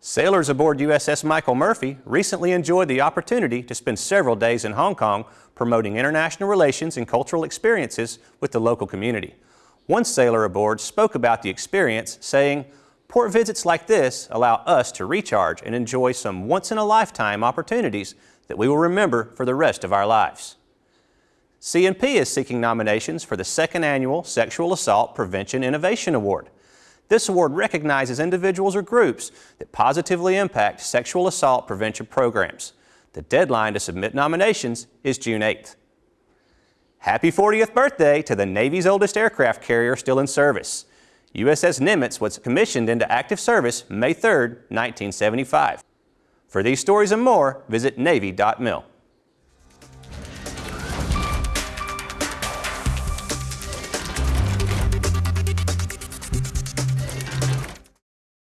Sailors aboard USS Michael Murphy recently enjoyed the opportunity to spend several days in Hong Kong promoting international relations and cultural experiences with the local community. One sailor aboard spoke about the experience, saying, Port visits like this allow us to recharge and enjoy some once-in-a-lifetime opportunities that we will remember for the rest of our lives. CNP is seeking nominations for the second annual Sexual Assault Prevention Innovation Award. This award recognizes individuals or groups that positively impact sexual assault prevention programs. The deadline to submit nominations is June 8th. Happy 40th birthday to the Navy's oldest aircraft carrier still in service. USS Nimitz was commissioned into active service May 3, 1975. For these stories and more, visit Navy.mil.